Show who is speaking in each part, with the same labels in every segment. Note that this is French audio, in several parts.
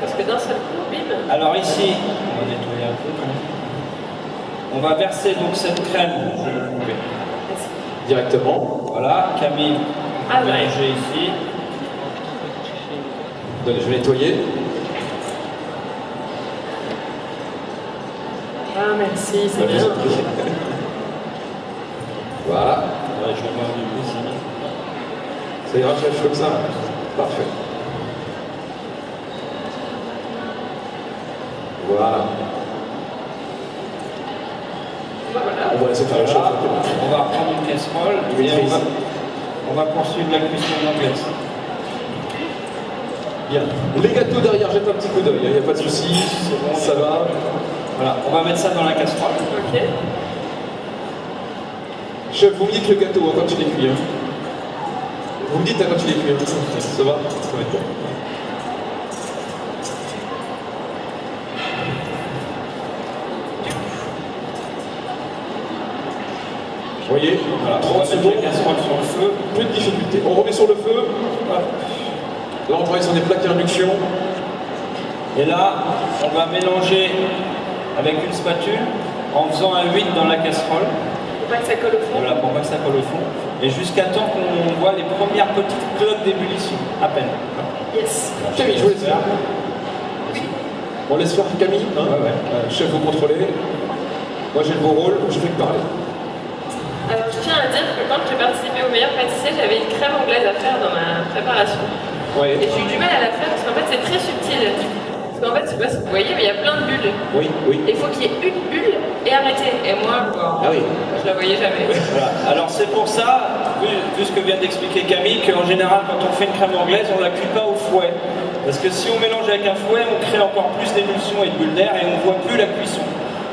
Speaker 1: Parce que d'un seul coup, bim.
Speaker 2: Alors ici, on va nettoyer un peu. On va verser donc cette crème. Je vais le couper.
Speaker 3: Directement.
Speaker 2: Voilà, Camille,
Speaker 1: Ah ouais.
Speaker 2: mélanger ici.
Speaker 3: Donne- Je vais nettoyer.
Speaker 1: Ah, merci, c'est bien.
Speaker 3: Voilà.
Speaker 2: Ouais, je vais voir du coup ici.
Speaker 3: Ça ira, chef, comme ça Parfait. Voilà. On va laisser faire le chef.
Speaker 2: Voilà. On va reprendre une casserole et on va, on va poursuivre la cuisson anglaise.
Speaker 3: Bien. Les gâteaux derrière, jette un petit coup d'œil, il n'y a pas de souci.
Speaker 2: bon.
Speaker 3: Ça va.
Speaker 2: Voilà, on va mettre ça dans la casserole.
Speaker 1: Ok.
Speaker 3: Chef, vous me dites le gâteau hein, quand il est cuit. hein. Vous me dites hein, quand il est cuit. hein. Ça va Ça va être bon. Vous voyez
Speaker 2: Voilà, on
Speaker 3: 30
Speaker 2: va mettre
Speaker 3: secondes,
Speaker 2: la casserole sur le feu.
Speaker 3: peu de difficulté. On remet sur le feu. Là, on travaille sur des plaques à induction.
Speaker 2: Et là, on va mélanger avec une spatule en faisant un 8 dans la casserole.
Speaker 1: Faut pas que ça colle au fond.
Speaker 2: Voilà, pour pas que ça colle au fond. Et jusqu'à temps qu'on voit les premières petites cloques d'ébullition, à peine.
Speaker 1: Yes.
Speaker 3: Camille, je vous laisse faire. On laisse faire Camille. hein
Speaker 2: Ouais, ouais.
Speaker 3: Euh, chef, vous contrôlez. Moi, j'ai le beau rôle, je fais que parler.
Speaker 1: Tiens à dire que quand j'ai participé au meilleur pâtissier, j'avais une crème anglaise à faire dans ma préparation.
Speaker 3: Oui.
Speaker 1: Et j'ai eu du mal à la faire parce qu'en fait, c'est très subtil. Parce qu'en fait, je sais pas si vous voyez, mais il y a plein de bulles.
Speaker 3: Oui, oui.
Speaker 1: Et il faut qu'il y ait une bulle et arrêter. Et moi, bon,
Speaker 3: Ah oui.
Speaker 1: je la voyais jamais.
Speaker 2: Voilà. Alors c'est pour ça, vu, vu ce que vient d'expliquer Camille, qu'en général quand on fait une crème anglaise, on ne la cuit pas au fouet. Parce que si on mélange avec un fouet, on crée encore plus d'émulsion et de bulles d'air et on ne voit plus la cuisson.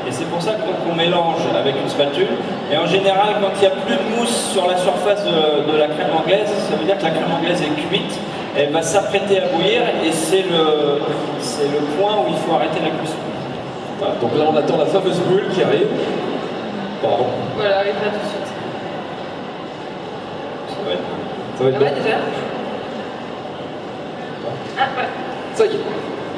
Speaker 2: Et c'est pour ça qu'on mélange avec une spatule. Et en général, quand il n'y a plus de mousse sur la surface de, de la crème anglaise, ça veut dire que la crème anglaise est cuite. Elle va s'apprêter à bouillir et c'est le, c'est le point où il faut arrêter la cuisson.
Speaker 3: Voilà, donc là, on attend la fameuse bulle qui arrive. Pardon.
Speaker 1: Voilà, et pas tout de suite.
Speaker 2: Ça va être-
Speaker 3: Ça va être
Speaker 1: Ça va
Speaker 3: bon.
Speaker 1: déjà? Ah, ouais.
Speaker 3: Ça y est.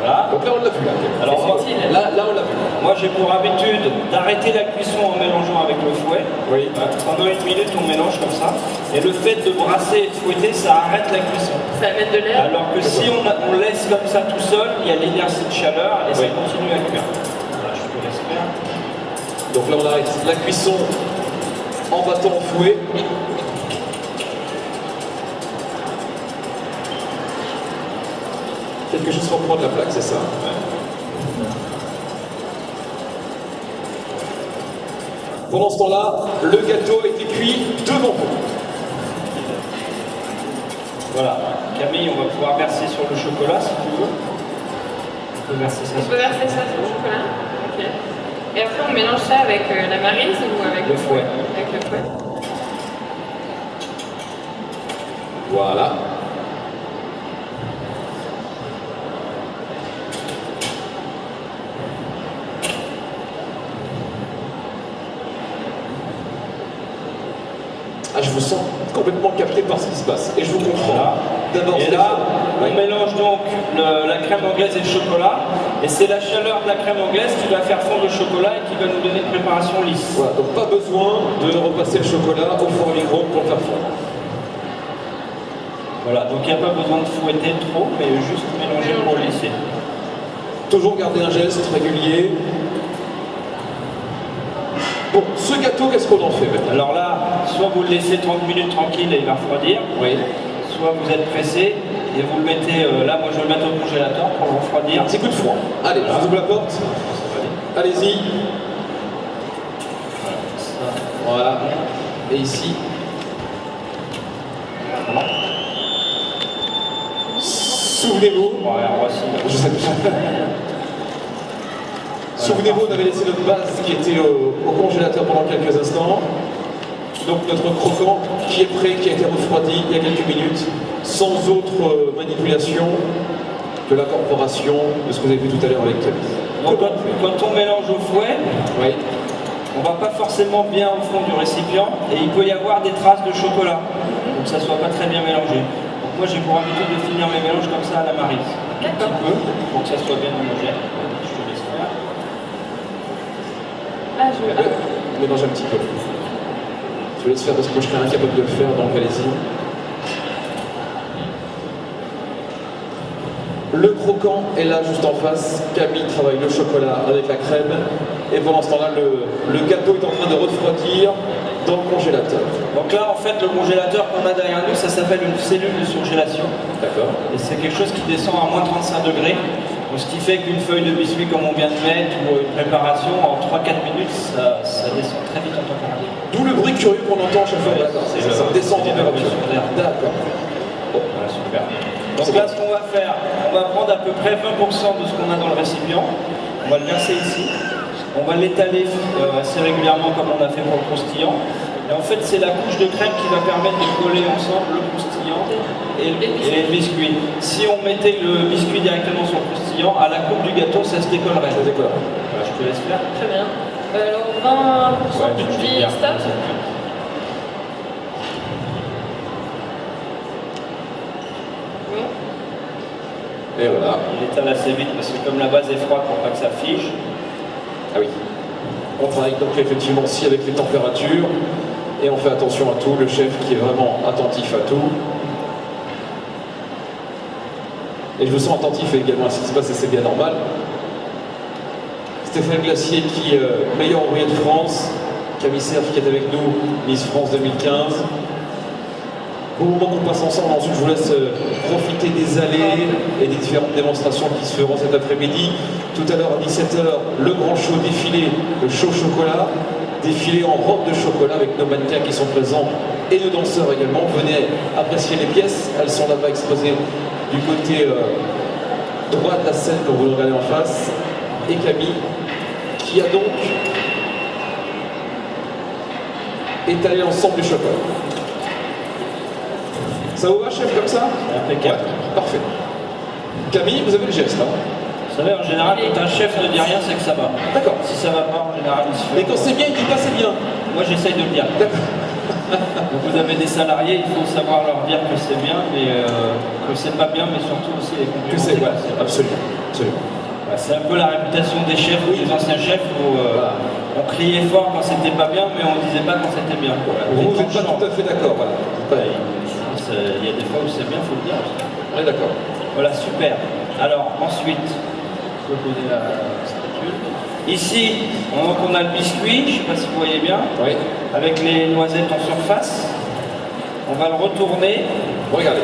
Speaker 2: Voilà.
Speaker 3: Donc là, on l'a vu. Là,
Speaker 2: Alors, moi-
Speaker 1: subtil.
Speaker 3: là, là, on l'a vu.
Speaker 2: Moi, j'ai pour habitude d'arrêter la cuisson en mélangeant avec le fouet.
Speaker 3: Oui.
Speaker 2: Euh, Pendant une minute, on mélange comme ça. Et le fait de brasser et de fouetter, ça arrête la cuisson.
Speaker 1: Ça va mettre de l'air.
Speaker 2: Alors que si on, a- on laisse comme ça tout seul, il y a l'inertie de chaleur et ça
Speaker 3: Oui.
Speaker 2: continue à cuire. Voilà, je te laisse faire.
Speaker 3: Donc là, on arrête la cuisson en battant au fouet. Quelque chose pour prendre la plaque, c'est ça Pendant ce temps-là, le gâteau a été cuit devant vous.
Speaker 2: Voilà. Camille, on va pouvoir verser sur le chocolat si tu veux. On peut verser ça
Speaker 1: On
Speaker 2: sur
Speaker 1: peut verser ça sur le chocolat. Ok. Et après, on mélange ça avec euh, la marise ou avec
Speaker 2: le fouet.
Speaker 1: Avec le fouet.
Speaker 3: Voilà. Ah, je vous sens complètement capté par ce qui se passe. Et je vous comprends.
Speaker 2: Voilà.
Speaker 3: D'abord,
Speaker 2: Et
Speaker 3: Stéphane.
Speaker 2: là, on
Speaker 3: Oui.
Speaker 2: mélange donc le- la crème anglaise et le chocolat. Et c'est la chaleur de la crème anglaise qui va faire fondre le chocolat et qui va nous donner une préparation lisse.
Speaker 3: Voilà, donc pas besoin de repasser le chocolat au four à micro pour le faire fondre.
Speaker 2: Voilà, donc il n'y a pas besoin de fouetter trop, mais juste mélanger pour lisser.
Speaker 3: Toujours garder un geste régulier. Bon, ce gâteau, qu'est-ce qu'on en fait maintenant?
Speaker 2: Alors là, soit vous le laissez 30 minutes tranquille et il va refroidir,
Speaker 3: Oui.
Speaker 2: soit vous êtes pressé et vous le mettez, euh, là moi je vais le mettre au congélateur pour le refroidir.
Speaker 3: Un petit coup de froid. Allez, je vous ouvre la porte. Allez-y. Voilà. Et ici. Souvenez-vous.
Speaker 2: Voici.
Speaker 3: Je sais Souvenez-vous, on avait laissé notre base qui était au, au congélateur pendant quelques instants. Donc notre croquant qui est prêt, qui a été refroidi il y a quelques minutes, sans autre euh, manipulation que l'incorporation de ce que vous avez vu tout à l'heure avec Camille.
Speaker 2: Donc quand, quand on mélange au fouet,
Speaker 3: Oui.
Speaker 2: on va pas forcément bien au fond du récipient et il peut y avoir des traces de chocolat, donc ça soit pas très bien mélangé. Donc moi j'ai pour habitude de finir mes mélanges comme ça à la marise. Un petit
Speaker 1: D'accord.
Speaker 2: peu, pour que ça soit bien homogène. Je te laisse faire.
Speaker 1: Ah, je... ah,
Speaker 3: mélange un petit peu. Je vous laisse faire parce que moi je serais incapable de le faire, donc allez-y. Le croquant est là juste en face. Camille travaille le chocolat avec la crème. Et pendant ce temps-là, le, le gâteau est en train de refroidir dans le congélateur.
Speaker 2: Donc là, en fait, le congélateur qu'on a derrière nous, ça s'appelle une cellule de surgélation.
Speaker 3: D'accord
Speaker 2: Et c'est quelque chose qui descend à moins 35 degrés. Donc, ce qui fait qu'une feuille de biscuit comme on vient de mettre ou une préparation, en 3-4 minutes, ça, ça descend très vite en température.
Speaker 3: D'où le bruit curieux qu'on entend chaque fois. D'accord,
Speaker 2: c'est
Speaker 3: ça, descend en température. D'accord.
Speaker 2: Voilà, super. Donc là, ce qu'on va faire, on va prendre à peu près 20% de ce qu'on a dans le récipient. On va le verser ici. On va l'étaler euh, assez régulièrement comme on a fait pour le croustillant. Et en fait, c'est la couche de crème qui va permettre de coller ensemble le croustillant et le, et le biscuit. Si on mettait le biscuit directement sur le croustillant, à la coupe du gâteau, ça se décollerait.
Speaker 3: Ça décolle.
Speaker 2: Voilà, je te laisse faire.
Speaker 1: très bien. Euh, alors, 20%
Speaker 2: Ouais, dire.
Speaker 1: stop
Speaker 3: Et voilà.
Speaker 2: Il étale assez vite parce que comme la base est froide pour pas que ça fige.
Speaker 3: Ah oui. On travaille donc effectivement aussi avec les températures et on fait attention à tout. Le chef qui est vraiment attentif à tout. Et je me sens attentif également à ce qui se passe et c'est bien normal. Stéphane Glacier qui est euh, meilleur ouvrier de France, Camille Cerf qui est avec nous, Miss France 2015. Au moment qu'on passe ensemble, ensuite je vous laisse euh, profiter des allées et des différentes démonstrations qui se feront cet après-midi. Tout à l'heure à 17h, le grand show défilé, le show chocolat, défilé en robe de chocolat avec nos mannequins qui sont présents et nos danseurs également. Venez apprécier les pièces, elles sont là-bas exposées du côté euh, droit de la scène quand vous regardez en face. Et Camille, qui a donc étalé l'ensemble du chocolat. Ça vous va, chef, comme ça
Speaker 2: Impeccable.
Speaker 3: Parfait. Camille, vous avez le geste, hein
Speaker 2: Vous savez, en général, quand un chef ne dit rien, c'est que ça va.
Speaker 3: D'accord.
Speaker 2: Si ça va pas, en général, il se fait.
Speaker 3: Mais quand c'est bien, il dit pas c'est bien.
Speaker 2: Moi, j'essaye de le dire. Donc, vous avez des salariés, il faut savoir leur dire que c'est bien, mais euh, que c'est pas bien, mais surtout aussi les
Speaker 3: Que
Speaker 2: compliments.
Speaker 3: c'est, ouais, absolument. absolument.
Speaker 2: Voilà, C'est un peu la réputation des chefs, des anciens chefs, où euh, on criait fort quand c'était pas bien, mais on disait pas quand c'était bien. Voilà.
Speaker 3: Vous n'êtes pas tout à fait d'accord, voilà.
Speaker 2: Ouais, il il y a des fois où c'est bien, faut le dire.
Speaker 3: Est d'accord.
Speaker 2: Voilà, super. Alors, ensuite, je peux poser la spatule. Ici, on, on a le biscuit, je ne sais pas si vous voyez bien,
Speaker 3: Oui.
Speaker 2: avec les noisettes en surface. On va le retourner.
Speaker 3: Regardez.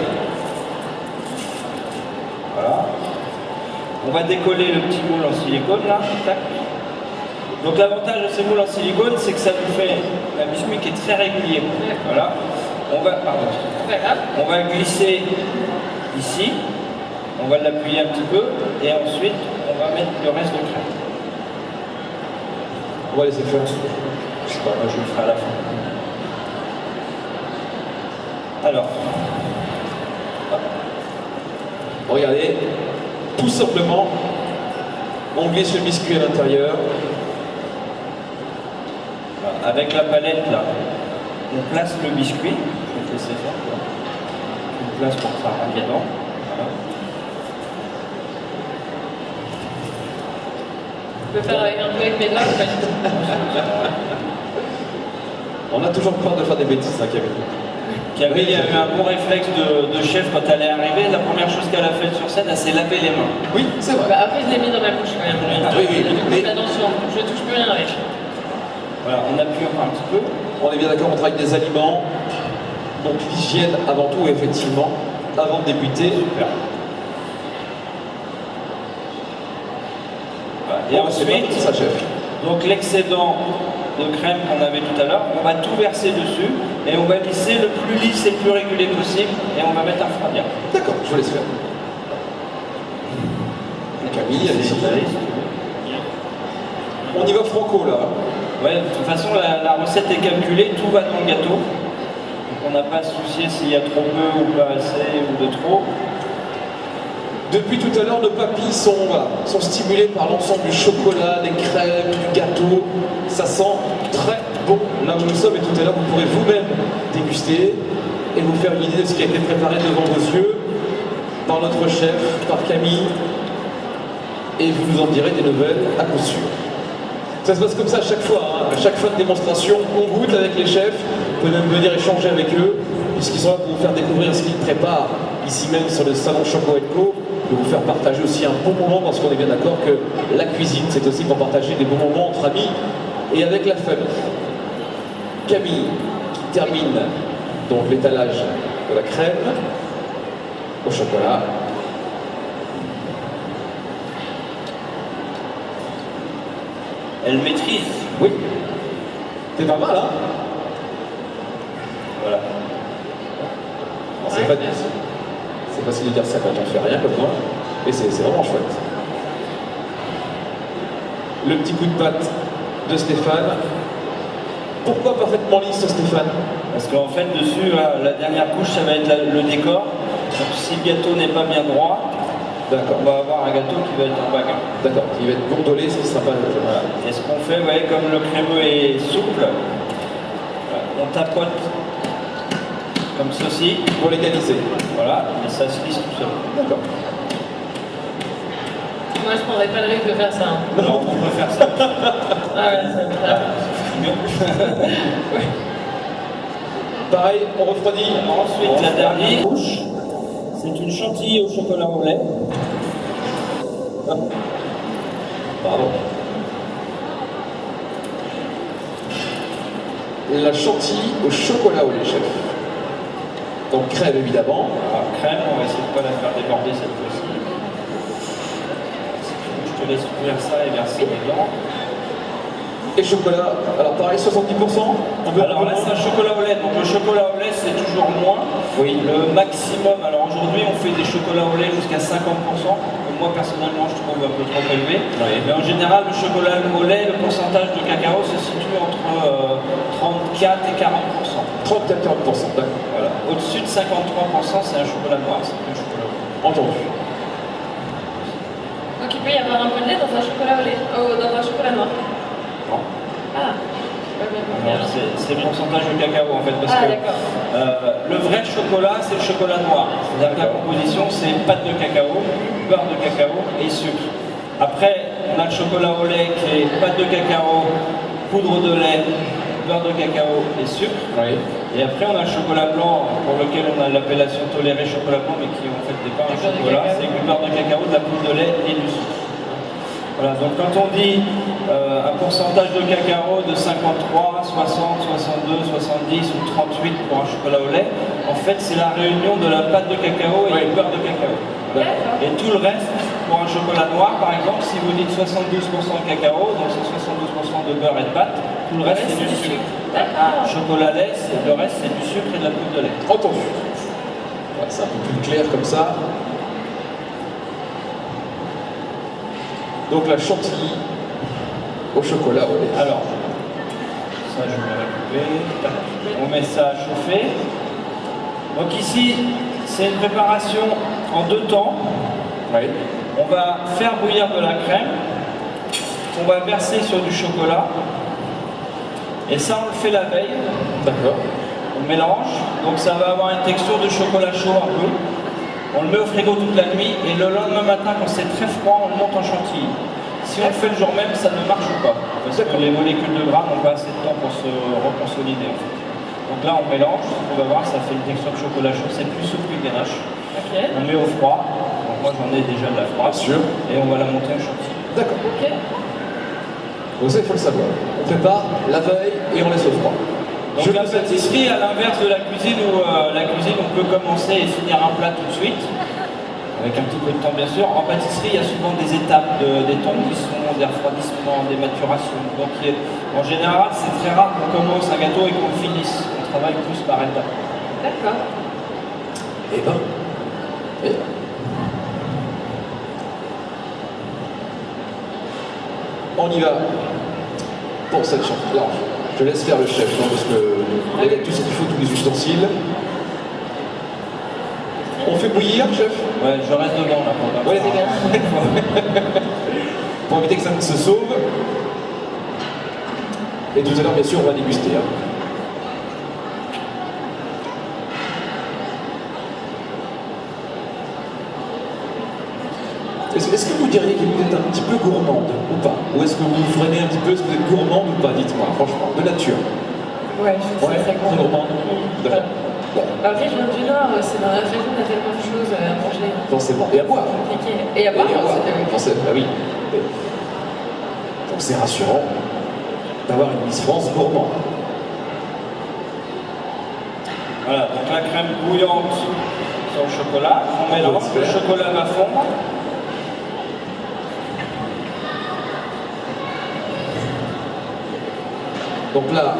Speaker 2: Voilà. On va décoller le petit moule en silicone là. Tac. Donc l'avantage de ces moules en silicone, c'est que ça nous fait un biscuit qui est très régulier. Voilà. On va, pardon.
Speaker 1: Voilà.
Speaker 2: On va glisser ici. On va l'appuyer un petit peu. Et ensuite, on va mettre le reste de crème.
Speaker 3: On va laisser faire.
Speaker 2: Je sais pas, moi je le ferai à la fin. Alors,
Speaker 3: Regardez. Tout simplement, on glisse le biscuit à l'intérieur.
Speaker 2: avec la palette là, on place le biscuit. Je vais te laisser faire. quoi. On place pour que ça rentre dedans. Voilà.
Speaker 1: Je peux faire avec un peu avec mes doigts, ou pas du tout
Speaker 3: On a toujours peur de faire des bêtises, hein, Camille.
Speaker 2: Camille a eu un bon réflexe de, de chef quand elle est arrivée. La première chose qu'elle a faite sur scène, elle s'est lavé les mains.
Speaker 3: Oui, c'est vrai.
Speaker 1: Bah, Après, je l'ai mis dans ma bouche quand même.
Speaker 3: Oui, oui,
Speaker 1: coup,
Speaker 3: mais-
Speaker 1: attention, je touche plus rien avec.
Speaker 2: Voilà, on appuie encore un petit peu.
Speaker 3: On est bien d'accord, on travaille avec des aliments. Donc l'hygiène avant tout, effectivement, avant de débuter.
Speaker 2: Super. Et
Speaker 3: Bon,
Speaker 2: ensuite,
Speaker 3: ça, chef.
Speaker 2: Donc l'excédent de crème qu'on avait tout à l'heure, on va tout verser dessus et on va lisser le plus lisse et le plus régulier possible et on va mettre un refroidir.
Speaker 3: D'accord, je vous laisse faire. Camille, allez-y. On y va franco, là.
Speaker 2: Ouais, de toute façon la, recette est calculée, tout va dans le gâteau. Donc on n'a pas à se soucier s'il y a trop peu ou pas assez ou de trop.
Speaker 3: Depuis tout à l'heure, nos papilles sont stimulées par l'ensemble du chocolat, des crèmes, du gâteau. Ça sent très bon là où nous sommes et tout à l'heure, vous pourrez vous-même déguster. et vous faire une idée de ce qui a été préparé devant vos yeux par notre chef, par Camille, et vous nous en direz des nouvelles à coup sûr. Ça se passe comme ça à chaque fois, hein. à chaque fin de démonstration, on goûte avec les chefs, on peut même venir échanger avec eux, puisqu'ils sont là pour vous faire découvrir ce qu'ils préparent ici même sur le salon Choco Co, pour vous faire partager aussi un bon moment, parce qu'on est bien d'accord que la cuisine, c'est aussi pour partager des bons moments entre amis et avec la famille. Camille, qui termine donc l'étalage de la crème au chocolat.
Speaker 2: Elle maîtrise.
Speaker 3: Oui. C'est pas mal, hein
Speaker 2: Voilà.
Speaker 3: C'est pas bien. C'est facile de dire ça quand on fait rien comme moi. Et c'est c'est vraiment chouette. Le petit coup de patte de Stéphane. Pourquoi parfaitement lisse, Stéphane?
Speaker 2: Parce qu'en fait, dessus, la dernière couche, ça va être le décor. Donc si le gâteau n'est pas bien droit,
Speaker 3: D'accord.
Speaker 2: on va avoir un gâteau qui va être en bagarre.
Speaker 3: D'accord. Il va être gondolé, ce qui sera pas.
Speaker 2: Voilà. Et ce qu'on fait, ouais, comme le crémeux est souple, on tapote comme ceci,
Speaker 3: Pour l'égaliser.
Speaker 2: voilà, et ça se lisse tout seul.
Speaker 3: D'accord.
Speaker 1: Moi, je prendrais pas le risque de faire ça. hein.
Speaker 2: Non, on peut faire ça.
Speaker 1: Ah ouais, ça me
Speaker 2: Ah,
Speaker 3: Pareil, on refroidit.
Speaker 2: Ensuite, la dernière couche, c'est une chantilly au chocolat au lait.
Speaker 3: Pardon. La chantilly au chocolat au lait, chef. Donc crème évidemment.
Speaker 2: Alors, crème, on va essayer de ne pas la faire déborder cette fois-ci. Je te laisse ouvrir ça et verser dedans.
Speaker 3: Et chocolat, alors pareil, 70% on veut
Speaker 2: Alors là, c'est un chocolat au lait. Donc le chocolat au lait, c'est toujours moins.
Speaker 3: Oui.
Speaker 2: Le maximum, alors aujourd'hui, on fait des chocolats au lait jusqu'à 50%. que Moi, personnellement, je trouve un peu trop élevé.
Speaker 3: Oui.
Speaker 2: Mais en général, le chocolat au lait, le pourcentage de cacao se situe entre euh, 34 et 40%.
Speaker 3: 30 à 40%, d'accord.
Speaker 2: Voilà. Au-dessus de 53%, c'est un chocolat noir, c'est plus un chocolat au lait.
Speaker 3: Entendu.
Speaker 1: Donc il peut y avoir un peu de lait dans un chocolat au lait, oh, dans un chocolat noir. Ah.
Speaker 2: C'est c'est le pourcentage de cacao en fait, parce
Speaker 1: Ah,
Speaker 2: que euh, le vrai chocolat, c'est le chocolat noir. C'est-à-dire que la composition, c'est pâte de cacao, beurre de cacao et sucre. Après, on a le chocolat au lait qui est pâte de cacao, poudre de lait, beurre de cacao et sucre.
Speaker 3: Oui.
Speaker 2: Et après, on a le chocolat blanc pour lequel on a l'appellation tolérée chocolat blanc, mais qui en fait n'est pas un chocolat, c'est du beurre de cacao, de la poudre de lait et du sucre. Voilà, donc quand on dit euh, un pourcentage de cacao de 53, 60, 62, 70 ou 38 pour un chocolat au lait, en fait c'est la réunion de la pâte de cacao et
Speaker 3: Oui.
Speaker 2: du beurre de cacao. Et tout le reste, pour un chocolat noir par exemple, si vous dites 72% de cacao, donc c'est 72% de beurre et de pâte, tout le reste c'est du sucre. Chocolat lait, c'est- le reste c'est du sucre et de la poudre de lait.
Speaker 3: Entendu. Ouais, c'est un peu plus clair comme ça. Donc la chantilly au chocolat au lait.
Speaker 2: Alors, ça je vais récupérer. On met ça à chauffer. Donc ici, c'est une préparation en deux temps.
Speaker 3: Oui.
Speaker 2: On va faire bouillir de la crème. On va verser sur du chocolat. Et ça, on le fait la veille.
Speaker 3: D'accord.
Speaker 2: On mélange. Donc ça va avoir une texture de chocolat chaud un peu. On le met au frigo toute la nuit. Et le lendemain matin, quand c'est très froid, on le monte en chantilly. Si on le fait le jour même, ça ne marche pas? Parce que les molécules de gras n'ont pas assez de temps pour se reconsolider. en fait. Donc là, on mélange. On va voir, ça fait une texture de chocolat chaud. C'est plus souple qu'une ganache.
Speaker 1: Ok.
Speaker 2: On met au froid. Donc moi, j'en ai déjà de la froide.
Speaker 3: Bien sûr.
Speaker 2: Et on va la monter en chantilly.
Speaker 3: D'accord.
Speaker 1: Ok.
Speaker 3: Donc ça, il faut le savoir. On prépare la veille et on laisse au froid.
Speaker 2: Donc
Speaker 3: Je
Speaker 2: la pâtisserie, à l'inverse de la cuisine, où euh, la cuisine, on peut commencer et finir un plat tout de suite, avec un petit peu de temps bien sûr. En pâtisserie, il y a souvent des étapes, de- des temps qui sont des refroidissements, des maturations. Donc a- en général, c'est très rare qu'on commence un gâteau et qu'on le finisse. On travaille plus par étapes.
Speaker 1: D'accord.
Speaker 3: Eh ben. eh ben. On y va pour cette chanson. Je laisse faire le chef, non, parce qu'il avait tout ce qu'il faut, tous les ustensiles. On fait bouillir, chef
Speaker 2: Ouais, je reste devant là. Pour
Speaker 3: ouais, pour éviter que ça ne se sauve. Et tout à l'heure, bien sûr, on va déguster. Hein. Est-ce que vous diriez qu'il peu gourmande ou pas Ou est-ce que vous vous freinez un petit peu Est-ce que vous êtes gourmande ou pas Dites-moi, franchement, de nature.
Speaker 1: Ouais, je suis
Speaker 3: Ouais,
Speaker 1: très gourmande.
Speaker 3: Bon,
Speaker 1: Après, je viens du Nord, c'est dans la région, on a tellement de choses à manger.
Speaker 3: forcément. Et à boire.
Speaker 1: Compliqué. Et à boire,
Speaker 3: Et à boire.
Speaker 1: aussi, oui.
Speaker 3: Forcément, bah oui. Donc c'est rassurant d'avoir une Miss France gourmande.
Speaker 2: Voilà, donc la crème bouillante sur le chocolat. On mélange, le chocolat va fondre.
Speaker 3: Donc là,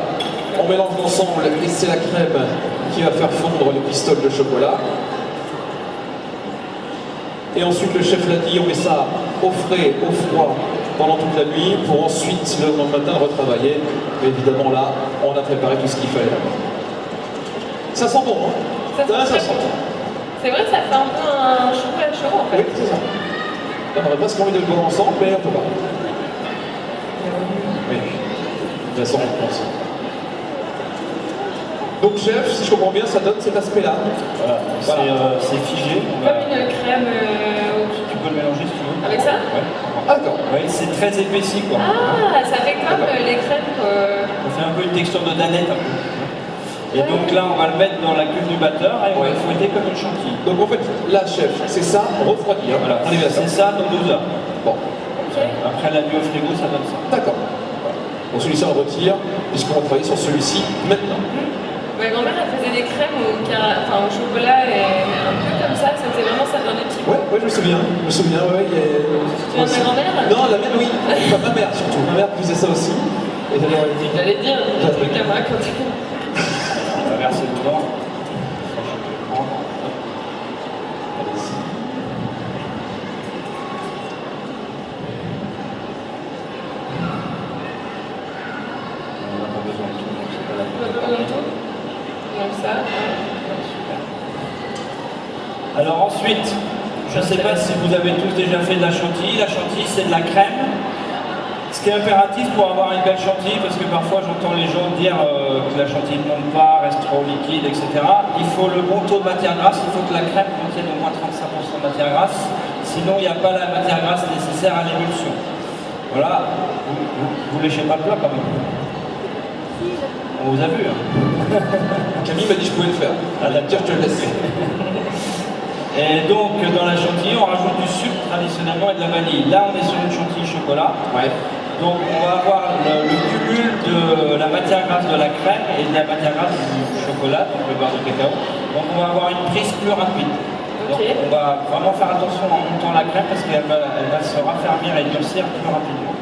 Speaker 3: on mélange ensemble et c'est la crème qui va faire fondre les pistoles de chocolat. Et ensuite, le chef l'a dit, on met ça au frais, au froid pendant toute la nuit pour ensuite, le lendemain matin, retravailler. Mais évidemment, là, on a préparé tout ce qu'il fallait. Ça sent bon, hein
Speaker 1: Ça sent
Speaker 3: Ah,
Speaker 1: très
Speaker 3: sent.
Speaker 1: bon. C'est vrai que ça fait un peu un chocolat chaud en
Speaker 3: Oui,
Speaker 1: fait.
Speaker 3: c'est ça. On aurait presque envie de le boire ensemble, mais on peut pas. Oui. De toute façon, on pense. Donc, chef, si je comprends bien, ça donne cet aspect-là.
Speaker 2: Voilà, c'est
Speaker 3: Voilà.
Speaker 2: euh, c'est figé.
Speaker 1: Comme une crème euh,
Speaker 2: Tu peux le mélanger si tu veux.
Speaker 1: avec ça
Speaker 2: Ouais.
Speaker 3: Ah, d'accord.
Speaker 2: Ouais, c'est très épaissi quoi.
Speaker 1: Ah, ça fait comme euh, les crèmes. euh,
Speaker 2: On fait un peu une texture de danette un peu. Et donc là, on va le mettre dans la cuve du batteur et on va le fouetter comme une chantilly.
Speaker 3: Donc, en fait, là, chef, c'est ça, refroidi. Hein.
Speaker 2: Voilà,
Speaker 3: on est bien
Speaker 2: c'est ça dans 12 heures.
Speaker 3: Bon.
Speaker 2: Après la nuit au frigo, ça donne ça.
Speaker 3: d'accord. Donc, celui-ci, on retire, puisqu'on va travailler sur celui-ci maintenant.
Speaker 1: Ma grand-mère, elle faisait des crèmes au, cara- enfin, au chocolat et un peu comme ça. C'était vraiment ça dans des petits
Speaker 3: Ouais, ouais, je me souviens. Je me souviens, ouais.
Speaker 1: Tu ta grand-mère
Speaker 3: Non, la mienne, oui. Enfin, ma mère, surtout. Ma mère faisait ça aussi. Et
Speaker 1: J'allais dire, un truc à me raconter.
Speaker 2: On va verser dedans. Ça, je peux le prendre.
Speaker 3: Allez-y.
Speaker 2: On n'a pas besoin de tout, donc c'est pas la
Speaker 1: On a
Speaker 2: peine.
Speaker 1: besoin de tout Comme ça.
Speaker 2: Super. Alors ensuite, je ne sais pas si vous avez tous déjà fait de la chantilly. La chantilly, c'est de la crème. Ce qui est impératif pour avoir une belle chantilly, parce que parfois j'entends les gens dire euh, que la chantilly ne monte pas, reste trop liquide, etc. Il faut le bon taux de matière grasse, il faut que la crème contienne au moins 35% de matière grasse, sinon il n'y a pas la matière grasse nécessaire à l'émulsion. Voilà, vous, vous léchez pas le plat quand même. On vous a vu. Hein.
Speaker 3: Camille m'a dit que je pouvais le faire. Elle a dit, tiens, je te le laisse.
Speaker 2: Et donc, dans la chantilly, on rajoute du sucre traditionnellement et de la vanille. Là, on est sur une chantilly chocolat.
Speaker 3: Ouais.
Speaker 2: Donc, on va avoir le, le cumul de la matière grasse de la crème et de la matière grasse du chocolat, donc le beurre de cacao. Donc, on va avoir une prise plus rapide. Donc, on va vraiment faire attention en montant la crème parce qu'elle va, elle va se raffermir et durcir plus rapidement.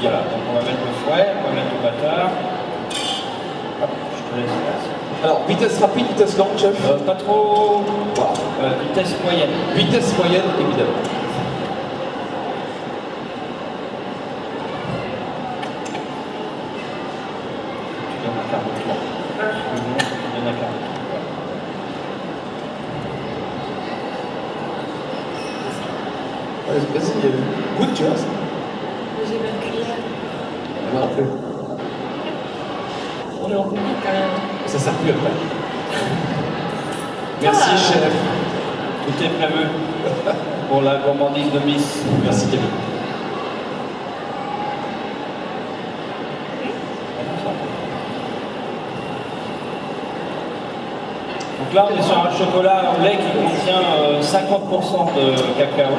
Speaker 2: Voilà, donc on va mettre le fouet, on va mettre le batteur. Hop, je te laisse faire.
Speaker 3: Alors, vitesse rapide, vitesse lente, chef
Speaker 2: Euh, pas trop. Euh, vitesse moyenne.
Speaker 3: Vitesse moyenne, évidemment.
Speaker 2: Tu donnes un quart de tour. Le moment, tu donnes un quart de tour.
Speaker 3: Allez, Vas-y, euh, goûte, tu vois. ça.
Speaker 1: J'ai ma cuillère.
Speaker 3: Moi non plus.
Speaker 1: On est en public quand même.
Speaker 3: Ça sert plus après. Merci,
Speaker 1: Ah.
Speaker 3: chef.
Speaker 2: Tout est prévu pour la gourmandise de Miss.
Speaker 3: Merci, Camille.
Speaker 2: Donc là, on est sur un chocolat au lait qui contient euh, 50% de cacao.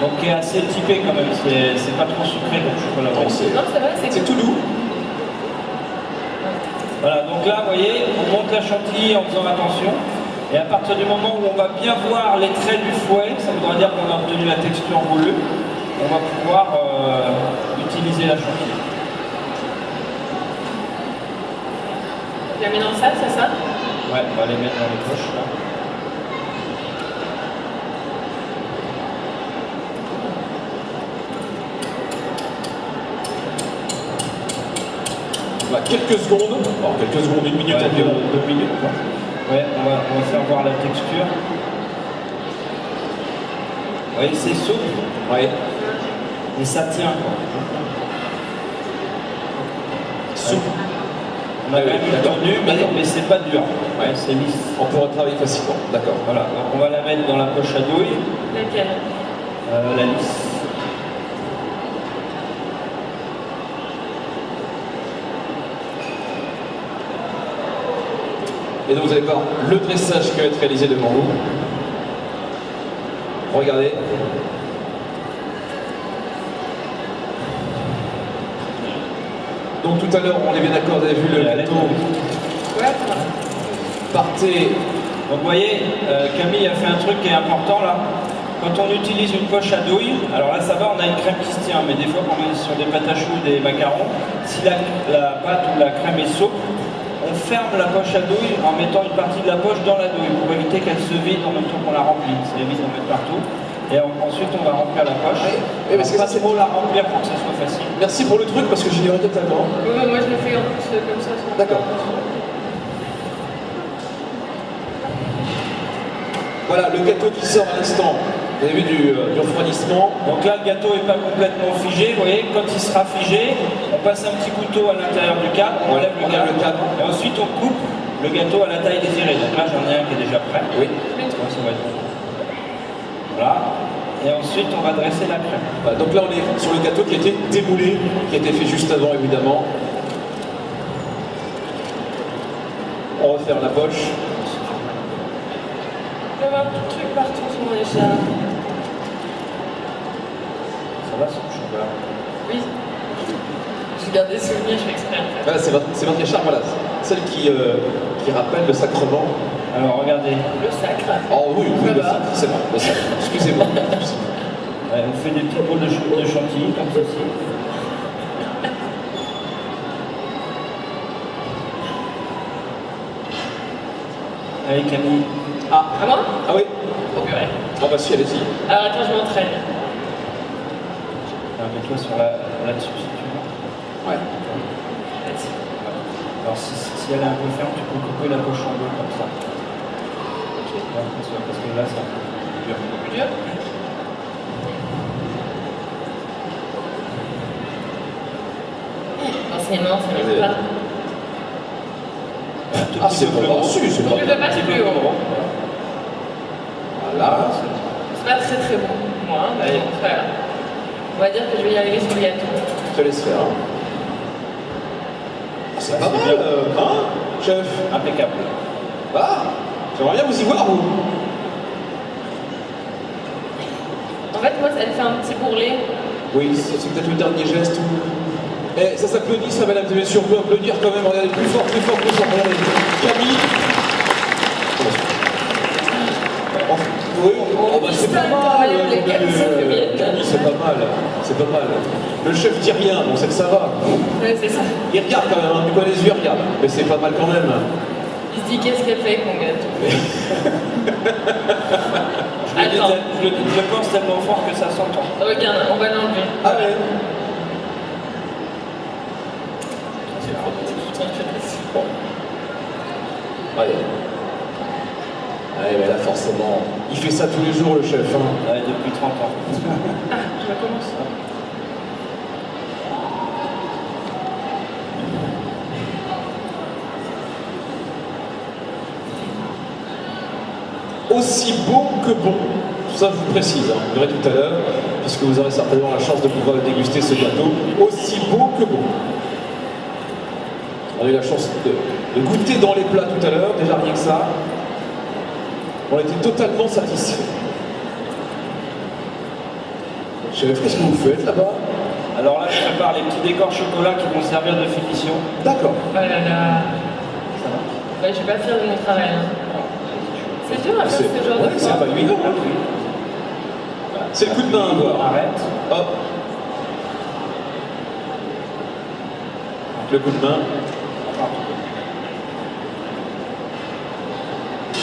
Speaker 2: Donc qui est assez typé quand même, c'est pas trop sucré comme chocolat
Speaker 3: Non, C'est tout doux.
Speaker 2: Voilà, donc là, vous voyez, on monte la chantilly en faisant attention. Et à partir du moment où on va bien voir les traits du fouet, ça voudra dire qu'on a obtenu la texture voulue, on va pouvoir euh, utiliser la chantilly.
Speaker 1: Je la mets dans ça, c'est ça?
Speaker 2: Ouais, on va les mettre dans les poches là.
Speaker 3: Voilà, quelques secondes. Alors, quelques secondes, une minute
Speaker 2: Ouais,
Speaker 3: environ.
Speaker 2: deux, deux minutes quoi. Ouais, on va, on va faire voir la texture. Vous voyez, c'est souple
Speaker 3: Ouais.
Speaker 2: et ça tient quoi.
Speaker 3: Souple.
Speaker 2: On a quand même tenue, mais, mais c'est pas dur.
Speaker 3: Ouais.
Speaker 2: c'est lisse.
Speaker 3: On pourra travailler facilement. D'accord.
Speaker 2: Voilà, donc on va la mettre dans la poche à douille.
Speaker 1: Laquelle?
Speaker 2: Euh, la lisse.
Speaker 3: Et donc vous allez voir le dressage qui va être réalisé devant vous. Regardez. Donc tout à l'heure, on est bien d'accord, vous avez vu le
Speaker 2: La
Speaker 3: gâteau partait.
Speaker 2: Donc vous voyez, euh, Camille a fait un truc qui est important là. Quand on utilise une poche à douille, alors là ça va, on a une crème qui se tient, mais des fois quand on est sur des pâtes à choux, des macarons, si la, la pâte ou la crème est souple, ferme la poche à douille en mettant une partie de la poche dans la douille pour éviter qu'elle se vide en même temps qu'on la remplit. Ça évite d'en mettre partout. Et en- ensuite on va remplir la poche.
Speaker 3: Oui, oui, parce que
Speaker 2: pas
Speaker 3: ça, c'est-
Speaker 2: trop la remplir pour que ça soit facile.
Speaker 3: Merci pour le truc parce que j'ignorais totalement.
Speaker 1: Mais moi je le fais en plus euh, comme ça.
Speaker 3: D'accord. Voilà, le gâteau qui sort à l'instant. Vous avez vu du, euh, du refroidissement.
Speaker 2: Donc là, le gâteau n'est pas complètement figé. Vous voyez, quand il sera figé, on passe un petit couteau à l'intérieur du cadre, on enlève le cadre, et ensuite on coupe le gâteau à la taille désirée. Donc là, j'en ai un qui est déjà prêt.
Speaker 3: Oui.
Speaker 2: Ça va être. Voilà. Et ensuite, on va dresser la crème.
Speaker 3: Voilà, donc là, on est sur le gâteau qui a été démoulé, qui a été fait juste avant, évidemment. On referme la poche.
Speaker 1: J'avais un petit truc partout sur mon écharpe.
Speaker 2: Ça va, c'est chocolat.
Speaker 1: Oui. Je garde des souvenirs, je fais exprès en fait.
Speaker 3: Voilà, c'est votre, c'est votre écharpe, voilà. Celle qui, euh, qui rappelle le sacrement.
Speaker 2: Alors, regardez.
Speaker 1: Le sacre.
Speaker 3: Oh oui, oui,
Speaker 1: Ça
Speaker 3: le sacre, c'est bon, le sacre. Excusez-moi.
Speaker 2: Ouais, on fait des petites boules de, ch- de chantilly comme ceci. Allez, Camille.
Speaker 3: Ah,
Speaker 1: À moi?
Speaker 3: Ah oui
Speaker 1: Oh purée.
Speaker 3: Ah bah si, allez-y.
Speaker 1: Alors attends, je m'entraîne.
Speaker 2: Alors, Mets-toi sur la, là-dessus si tu veux.
Speaker 3: Ouais.
Speaker 1: Vas-y.
Speaker 2: Alors, si, elle est un peu ferme, tu peux couper la poche en deux comme ça.
Speaker 1: Ok.
Speaker 2: Ouais, parce que- parce que là, c'est un peu dur.
Speaker 1: Plus dur Forcément, ça m'aide pas.
Speaker 3: Ah,
Speaker 2: petit
Speaker 3: c'est
Speaker 2: peu
Speaker 3: bon.
Speaker 2: plus
Speaker 3: Ah,
Speaker 2: haut.
Speaker 3: si, c'est pas
Speaker 1: pas plus haut.
Speaker 3: Voilà.
Speaker 1: C'est pas très très bon pour moi, c'est pas grave. On va dire que je vais y arriver sur le gâteau.
Speaker 3: Je te laisse faire. hein. C'est pas mal,
Speaker 2: bien.
Speaker 3: euh, hein, chef
Speaker 2: Impeccable.
Speaker 3: Ah, j'aimerais bien vous y voir, vous.
Speaker 1: En fait, moi, ça me fait un petit bourrelet.
Speaker 3: Oui, c'est c'est peut-être le dernier geste. Eh, ça s'applaudit, ça, mesdames et messieurs. On peut applaudir quand même. Regardez, plus fort, plus fort, plus fort. Regardez. Camille. Oui, oh, bah, c'est pas mal. euh, c'est pas mal. C'est pas mal. Le chef dit rien, bon, c'est que ça va.
Speaker 1: Ouais, c'est ça.
Speaker 3: Il regarde quand même, hein, du coin des yeux, il regarde. Mais c'est pas mal quand même.
Speaker 1: Il se dit qu'est-ce qu'elle fait mon gâteau
Speaker 2: Je
Speaker 1: Attends.
Speaker 2: je, pense tellement fort que ça s'entend.
Speaker 1: Regarde, on va l'enlever.
Speaker 3: Ah ouais Allez. Mais là, forcément, il fait ça tous les jours, le chef. hein.
Speaker 2: Ouais, depuis 30 ans.
Speaker 1: Ah, je recommence.
Speaker 3: Aussi bon que bon. Ça, je vous précise, hein. vous verrez tout à l'heure, puisque vous aurez certainement la chance de pouvoir déguster ce gâteau. Aussi bon que bon. On a eu la chance de, de goûter dans les plats tout à l'heure, déjà rien que ça. On était totalement satisfaits. Chef, qu'est-ce que vous faites là-bas
Speaker 2: Alors là, je prépare les petits décors chocolat qui vont servir de finition.
Speaker 3: D'accord.
Speaker 1: Oh là là.
Speaker 2: Ça va
Speaker 1: Ouais, je suis pas fière de mon travail. hein. C'est dur à faire
Speaker 3: C'est
Speaker 1: ce genre
Speaker 3: ouais,
Speaker 1: de
Speaker 3: c'est pas évident. hein. C'est le coup de main à.
Speaker 2: Arrête.
Speaker 3: Hop. Le coup de main.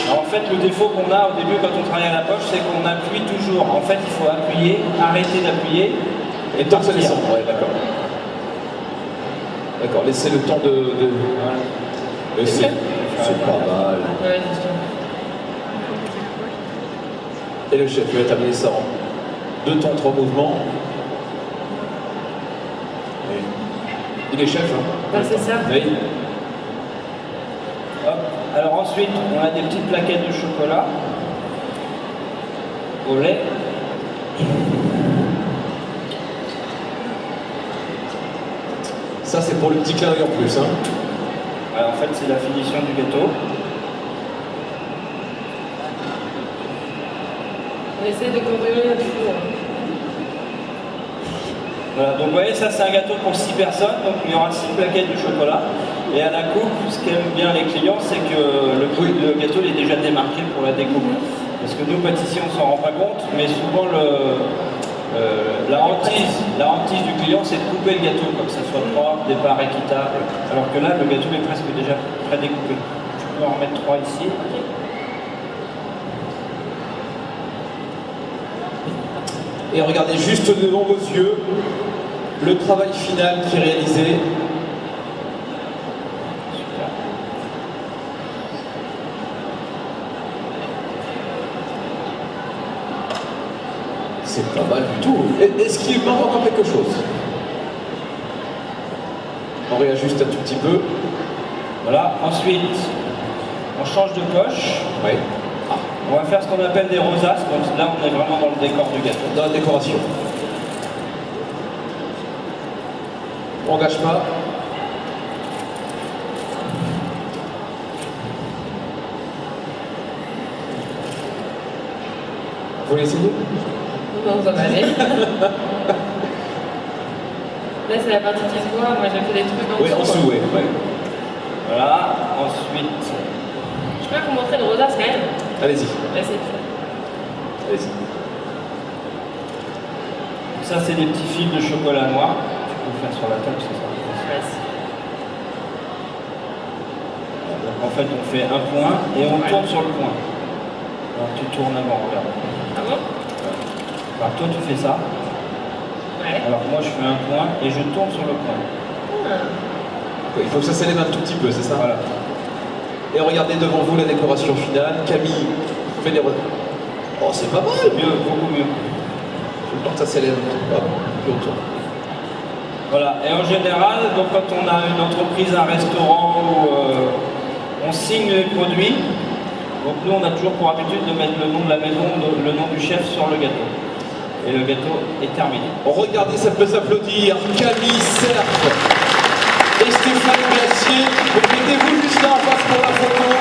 Speaker 2: Alors en fait, le défaut qu'on a au début quand on travaille à la poche, c'est qu'on appuie toujours. En fait, il faut appuyer, arrêter d'appuyer
Speaker 3: Et
Speaker 2: partir.
Speaker 3: Ouais, d'accord. D'accord, laissez le temps de. de...
Speaker 2: Voilà.
Speaker 3: Mais c'est pas mal.
Speaker 1: Ouais.
Speaker 3: Et le chef, il va terminer ça en deux temps, trois mouvements. Et Il est chef, hein
Speaker 1: Ouais, c'est ça.
Speaker 3: Oui.
Speaker 2: Ensuite, on a des petites plaquettes de chocolat au lait.
Speaker 3: Ça, c'est pour le petit clin en plus. Hein.
Speaker 2: En fait, c'est la finition du gâteau.
Speaker 1: On essaie de couvrir le four.
Speaker 2: Voilà, donc vous voyez, ça c'est un gâteau pour 6 personnes, donc il y aura 6 plaquettes de chocolat. Et à la coupe, ce qu'aiment bien les clients, c'est que le, le gâteau il est déjà démarqué pour la découpe. Parce que nous, pâtissiers, on s'en rend pas compte, mais souvent euh, la, hantise, la hantise du client, c'est de couper le gâteau, comme ça soit propre, départ équitable. Alors que là, le gâteau est presque déjà pré-découpé. Tu peux en remettre 3 ici.
Speaker 3: Et regardez juste devant vos yeux le travail final qui est réalisé. C'est pas mal du tout. Est-ce qu'il manque encore quelque chose? On réajuste un tout petit peu.
Speaker 2: Voilà, ensuite, on change de poche.
Speaker 3: Oui.
Speaker 2: On va faire qu'on appelle des rosaces, donc là on est vraiment dans le décor du gâteau.
Speaker 3: Dans la décoration. On gâche pas. Vous voulez essayer?
Speaker 1: Non, ça va aller. Là, c'est la partie qui se voit. Moi, j'ai fait des trucs en
Speaker 3: Oui, en
Speaker 1: dessous,
Speaker 3: ouais.
Speaker 2: Voilà, ensuite,
Speaker 1: Je peux vous montrer une rosace quand même
Speaker 3: Allez-y,
Speaker 1: Vas-y.
Speaker 3: allez-y.
Speaker 2: ça c'est des petits fils de chocolat noir. Tu peux le faire sur la table, c'est ça. Donc en fait, on fait un point et on tourne sur le point. Alors tu tournes avant, regarde.
Speaker 1: Ah bon?
Speaker 2: Alors toi tu fais ça.
Speaker 1: Ouais.
Speaker 2: Alors moi je fais un point et je tourne sur le point.
Speaker 1: Ah.
Speaker 3: Il faut que ça s'élève un tout petit peu, c'est ça?
Speaker 2: Voilà.
Speaker 3: Et regardez devant vous la décoration finale. Camille fait re- Oh, c'est pas mal
Speaker 2: Mieux, beaucoup mieux.
Speaker 3: Je pense que ça s'élève autour.
Speaker 2: Voilà, et en général, donc quand on a une entreprise, un restaurant où euh, on signe les produits, donc nous on a toujours pour habitude de mettre le nom de la maison, le nom du chef sur le gâteau. Et le gâteau est terminé.
Speaker 3: Regardez, ça peut s'applaudir. Camille Cerf et Stéphane Glacier. Mettez-vous juste là en la photo.